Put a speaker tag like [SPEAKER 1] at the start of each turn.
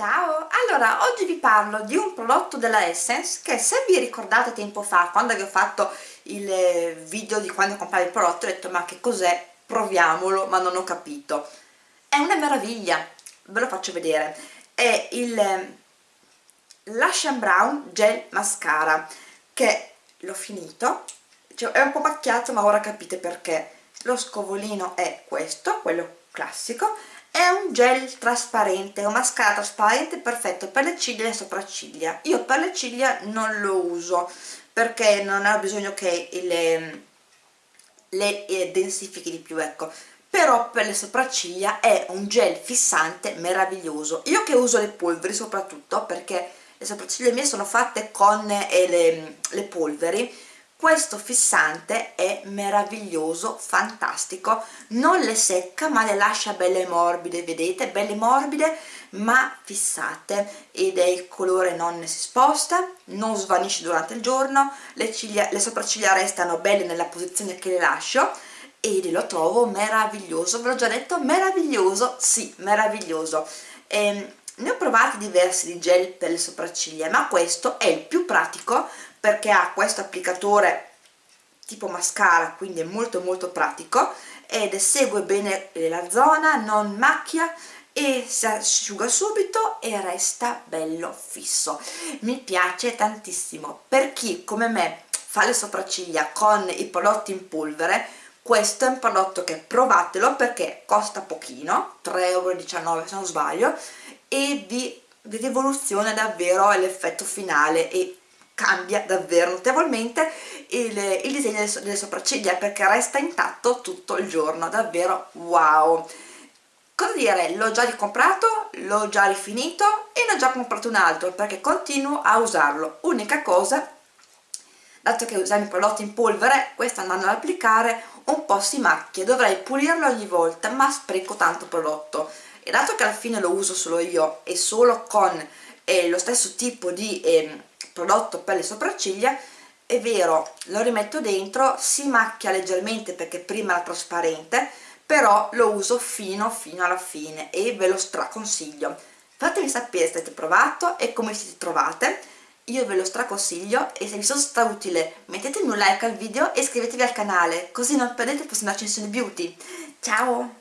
[SPEAKER 1] Ciao! Allora, oggi vi parlo di un prodotto della Essence che se vi ricordate tempo fa, quando vi ho fatto il eh, video di quando comprare il prodotto, ho detto ma che cos'è? Proviamolo, ma non ho capito. È una meraviglia, ve lo faccio vedere. È il eh, Lash Brown Gel Mascara che l'ho finito, cioè, è un po' macchiato ma ora capite perché. Lo scovolino è questo, quello classico, è un gel trasparente, un mascara trasparente perfetto per le ciglia e le sopracciglia. Io per le ciglia non lo uso perché non ho bisogno che le, le eh, densifichi di più ecco. Però per le sopracciglia è un gel fissante meraviglioso. Io che uso le polveri soprattutto perché le sopracciglia mie sono fatte con eh, le, le polveri questo fissante è meraviglioso, fantastico, non le secca ma le lascia belle morbide, vedete? Belle morbide ma fissate. Ed è il colore non si sposta, non svanisce durante il giorno, le, ciglia, le sopracciglia restano belle nella posizione che le lascio. Ed lo trovo meraviglioso, ve l'ho già detto, meraviglioso, sì, meraviglioso. Ehm, ne ho provati diversi di gel per le sopracciglia ma questo è il più pratico perché ha questo applicatore tipo mascara quindi è molto molto pratico ed segue bene la zona, non macchia e si asciuga subito e resta bello fisso. Mi piace tantissimo. Per chi come me fa le sopracciglia con i prodotti in polvere questo è un prodotto che provatelo perché costa pochino 3,19€ se non sbaglio e vi, rivoluziona davvero l'effetto finale e cambia davvero notevolmente il, il disegno delle sopracciglia perché resta intatto tutto il giorno, davvero wow! Cosa dire, l'ho già ricomprato, l'ho già rifinito e ne ho già comprato un altro perché continuo a usarlo. Unica cosa, dato che usiamo i prodotti in polvere, questo andando ad applicare un po' si macchia, dovrei pulirlo ogni volta ma spreco tanto prodotto e dato che alla fine lo uso solo io e solo con eh, lo stesso tipo di eh, prodotto per le sopracciglia è vero, lo rimetto dentro, si macchia leggermente perché prima era trasparente però lo uso fino fino alla fine e ve lo straconsiglio. Fatemi sapere se avete provato e come siete trovate. Io ve lo straconsiglio e se vi sono stata utile mettetemi un like al video e iscrivetevi al canale così non perdete le prossime accensioni beauty. Ciao